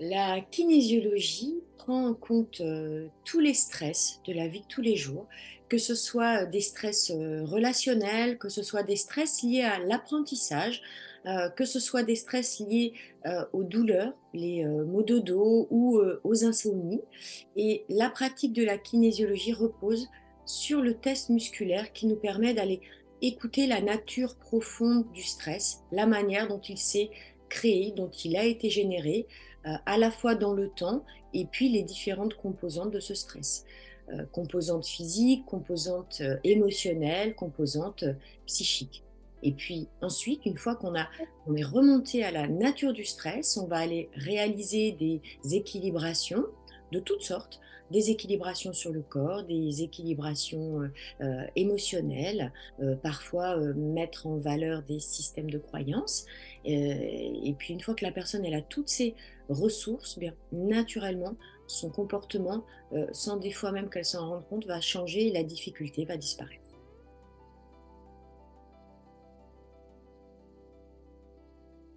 La kinésiologie prend en compte, heu, tous les stress de la vie de tous les jours, que ce soit, des stress, heu, relationnels, que ce soit des stress liés à l'apprentissage, que ce soit des stress liés, aux douleurs, les, maux de dos ou, aux insomnies. Et la pratique de la kinésiologie repose sur le test musculaire qui nous permet d'aller écouter la nature profonde du stress, la manière dont il s'est créé, dont il a été généré, à la fois dans le temps et puis les différentes composantes de ce stress. Heu, composantes physiques, composantes, heu, émotionnelles, composantes, psychiques et puis ensuite, une fois qu'on on est remonté à la nature du stress, on va aller réaliser des équilibrations de toutes sortes, des équilibrations sur le corps, des équilibrations, heu heu, émotionnelles, heu, parfois, mettre en valeur des systèmes de croyances, et puis une fois que la personne elle a toutes ces ressources, eh bien naturellement son comportement, sans des fois même qu'elle s'en rende compte, va changer et la difficulté va disparaître.